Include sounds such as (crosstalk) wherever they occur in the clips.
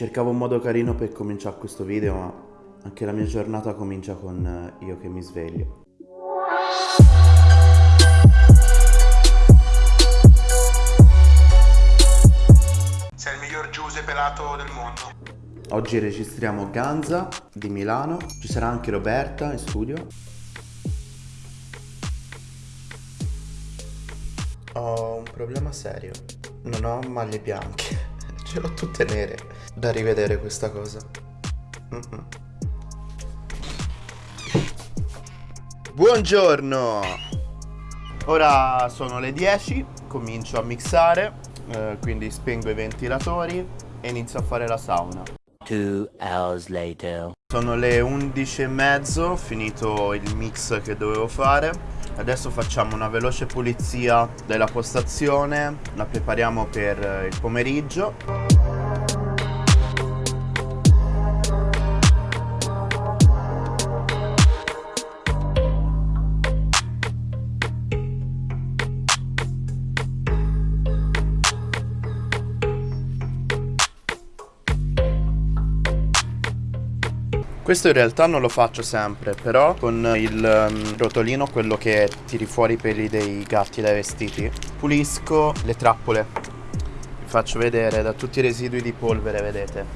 Cercavo un modo carino per cominciare questo video, ma anche la mia giornata comincia con eh, io che mi sveglio. Sei il miglior Giuse pelato del mondo. Oggi registriamo Ganza di Milano, ci sarà anche Roberta in studio. Ho un problema serio, non ho maglie bianche, ce l'ho tutte nere. Da rivedere questa cosa. Mm -mm. Buongiorno! Ora sono le 10, comincio a mixare, eh, quindi spengo i ventilatori e inizio a fare la sauna. Two hours later. Sono le 11 e mezzo, finito il mix che dovevo fare. Adesso facciamo una veloce pulizia della postazione, la prepariamo per il pomeriggio. Questo in realtà non lo faccio sempre, però con il um, rotolino, quello che tiri fuori i peli dei gatti dai vestiti, pulisco le trappole. Vi faccio vedere da tutti i residui di polvere, vedete.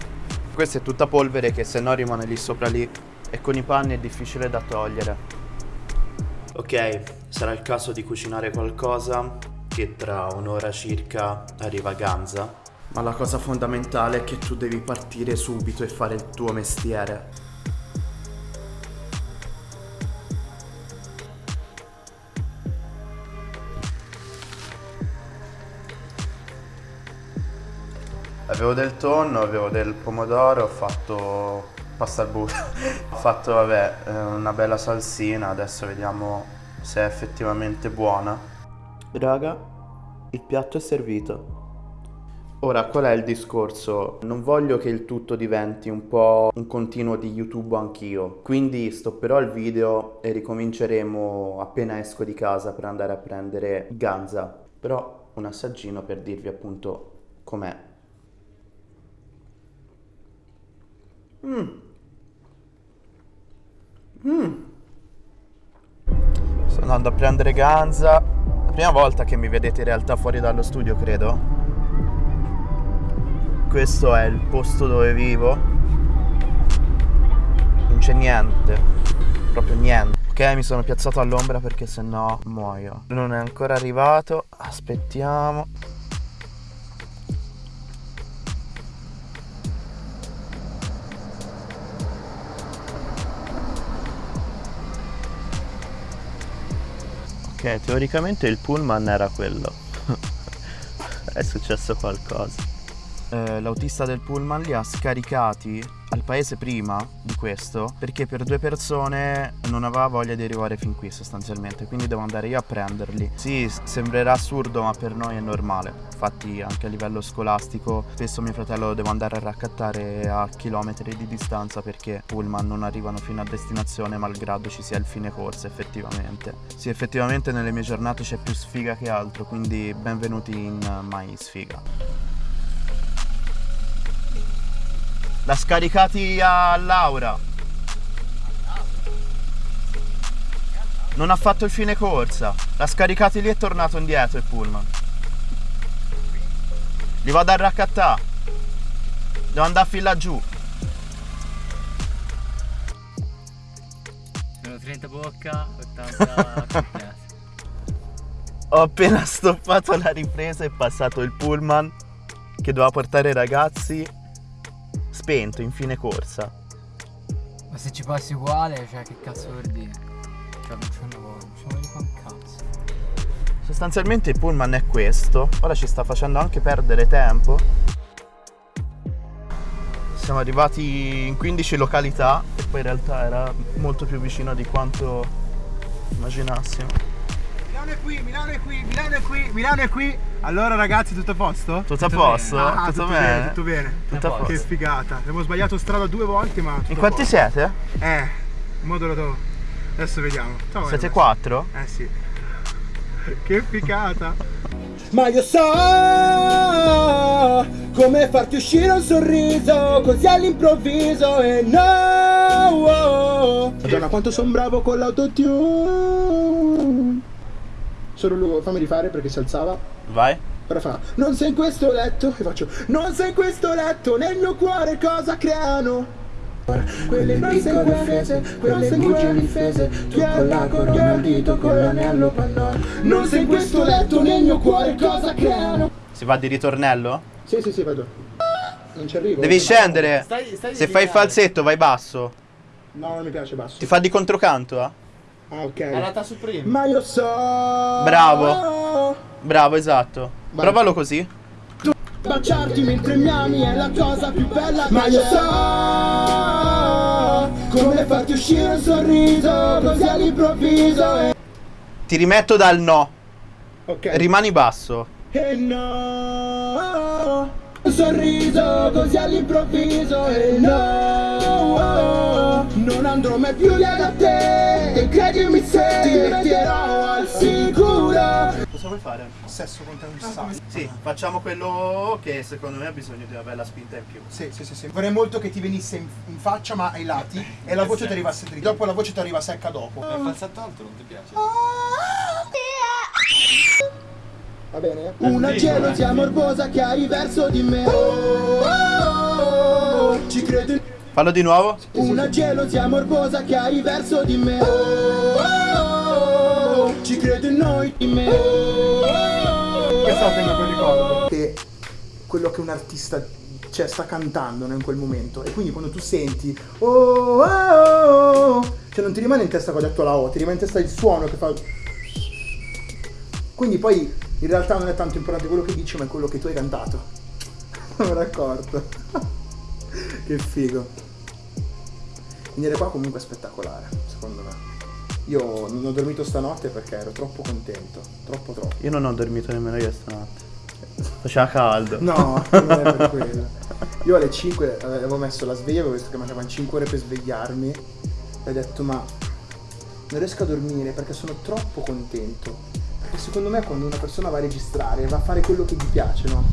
Questa è tutta polvere che se no rimane lì sopra lì e con i panni è difficile da togliere. Ok, sarà il caso di cucinare qualcosa che tra un'ora circa arriva a Ganza. Ma la cosa fondamentale è che tu devi partire subito e fare il tuo mestiere. Avevo del tonno, avevo del pomodoro, ho fatto pasta al burro, (laughs) ho fatto vabbè eh, una bella salsina, adesso vediamo se è effettivamente buona. Raga, il piatto è servito. Ora, qual è il discorso? Non voglio che il tutto diventi un po' un continuo di YouTube anch'io, quindi stopperò il video e ricominceremo appena esco di casa per andare a prendere Ganza. Però un assaggino per dirvi appunto com'è Mm. Mm. Sto andando a prendere ganza. La prima volta che mi vedete in realtà fuori dallo studio, credo. Questo è il posto dove vivo. Non c'è niente. Proprio niente. Ok, mi sono piazzato all'ombra perché sennò muoio. Non è ancora arrivato. Aspettiamo. Ok, teoricamente il pullman era quello. (laughs) è successo qualcosa eh, l'autista del pullman li ha scaricati al paese prima di questo perché per due persone non aveva voglia di arrivare fin qui sostanzialmente. Quindi devo andare io a prenderli. Sì sembrerà assurdo ma per noi è normale. Infatti anche a livello scolastico spesso mio fratello lo devo andare a raccattare a chilometri di distanza perché pullman non arrivano fino a destinazione malgrado ci sia il fine corsa effettivamente. Sì effettivamente nelle mie giornate c'è più sfiga che altro quindi benvenuti in mai sfiga L'ha scaricati a Laura. Non ha fatto il fine corsa. L'ha scaricati lì e è tornato indietro il pullman. Li vado a raccattare. Devo andare a fin laggiù. Sono 30 bocca, 80 (laughs) Ho appena stoppato la ripresa e passato il pullman che doveva portare i ragazzi spento in fine corsa. Ma se ci passi uguale, cioè che cazzo vuol dire? Cioè non c'è un un cazzo. Sostanzialmente il pullman è questo, ora ci sta facendo anche perdere tempo. Siamo arrivati in 15 località e poi in realtà era molto più vicino di quanto immaginassimo. Milano è qui, Milano è qui, Milano è qui, Milano è qui. Allora ragazzi, tutto a posto? Tutto a posto? Ah, tutto, tutto, bene? bene? Tutto bene. Tutto a posto. Che figata. Abbiamo sbagliato strada due volte, ma. In quanti siete? Eh, modo lo Adesso vediamo. Ciao, siete quattro? Eh sì. (laughs) Che figata. Ma io so Come farti uscire un sorriso così all'improvviso e no. Madonna quanto sono bravo con l'autotune Solo lui, fammi rifare perché si alzava Vai. Ora fa Non sei in questo letto E faccio Non sei in questo letto Nel mio cuore cosa creano quelle piccole offese, quelle bugie difese Tu con la corona al dito, con l'anello pannone Non sei in questo letto nel mio cuore cosa creano Si va di ritornello? Sì sì sì vado Non ci arrivo Devi scendere. Stai- stai Se fai il lineare. falsetto vai basso. No non mi piace basso Ti fa di controcanto, eh? Ah ok Alata su prima. Ma io so Bravo. Bravo, esatto. Vai. Provalo così. Baciarti mentre mi ami è la cosa più bella Ma io so Come farti uscire un sorriso Così all'improvviso e... Ti rimetto dal no. Ok Rimani basso. E no sorriso così all'improvviso E no Non andrò mai più via da te E credimi se Ti metterò al sicuro Cosa vuoi fare? Sesso con te un sacco Sì, facciamo quello che secondo me ha bisogno di una bella spinta in più. Sì, sì, sì, sì. Vorrei molto che ti venisse in, in faccia ma ai lati e la voce ti arrivasse dritta. Dopo la voce ti arriva secca dopo. Il falsetto alto non ti piace? Va bene? Una gelosia morbosa che hai verso di me. Ci credo in Fallo di nuovo. Una gelosia morbosa che hai verso di me. Ci credo in noi. Di me. Questo lo tengo per ricordo. Che quello che un artista cioè, sta cantando in quel momento. E quindi quando tu senti oh, oh, oh, oh", Cioè non ti rimane in testa cosa ha detto la O Ti rimane in testa il suono che fa. Quindi poi in realtà non è tanto importante quello che dici Ma è quello che tu hai cantato (laughs) Non me l'ho accorto (laughs) Che figo Venire qua comunque è spettacolare, secondo me. Io non ho dormito stanotte perché ero troppo contento, troppo troppo. Io non ho dormito nemmeno io stanotte. Faceva caldo. No, non è per (laughs) quello. Io alle 5 avevo messo la sveglia, avevo visto che mancavano 5 ore per svegliarmi e ho detto ma non riesco a dormire perché sono troppo contento. Perché secondo me quando una persona va a registrare va a fare quello che gli piace, no?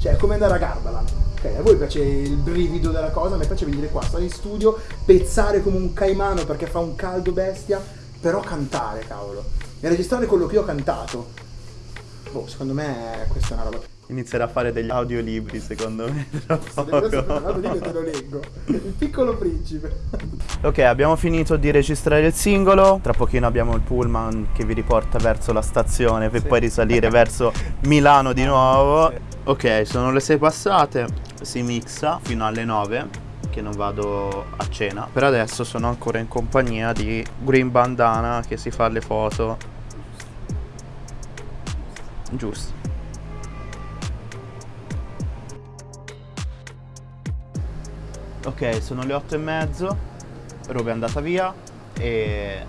Cioè è come andare a Gardaland. Ok, a voi piace il brivido della cosa, a me piace venire qua, stare in studio, pezzare come un caimano perché fa un caldo bestia, però cantare, cavolo. E registrare quello che io ho cantato. Boh, secondo me questa è una roba Inizierà a fare degli audiolibri, secondo me. (laughs) tra poco. te lo leggo. Il piccolo principe. Ok, abbiamo finito di registrare il singolo. Tra pochino abbiamo il pullman che vi riporta verso la stazione per Sì. poi risalire (laughs) verso Milano di nuovo. Ok, sono le 6 passate. Si mixa fino alle 9 che non vado a cena. Per adesso sono ancora in compagnia di Green Bandana che si fa le foto. Giusto. Ok, sono le 8 e mezzo. Roba è andata via e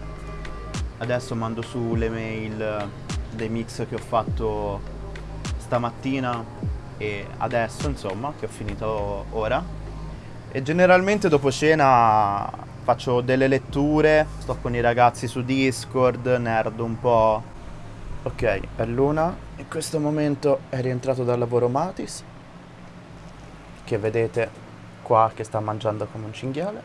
adesso mando su le mail dei mix che ho fatto stamattina e adesso, insomma, che ho finito ora. E generalmente dopo cena faccio delle letture, sto con i ragazzi su Discord, nerd un po'. Ok, è l'una. In questo momento è rientrato dal lavoro Matis, che vedete qua che sta mangiando come un cinghiale.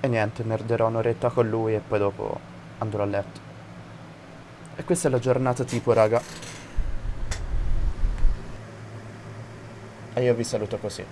E niente, nerderò un'oretta con lui e poi dopo andrò a letto. E questa è la giornata tipo, raga. E io vi saluto così.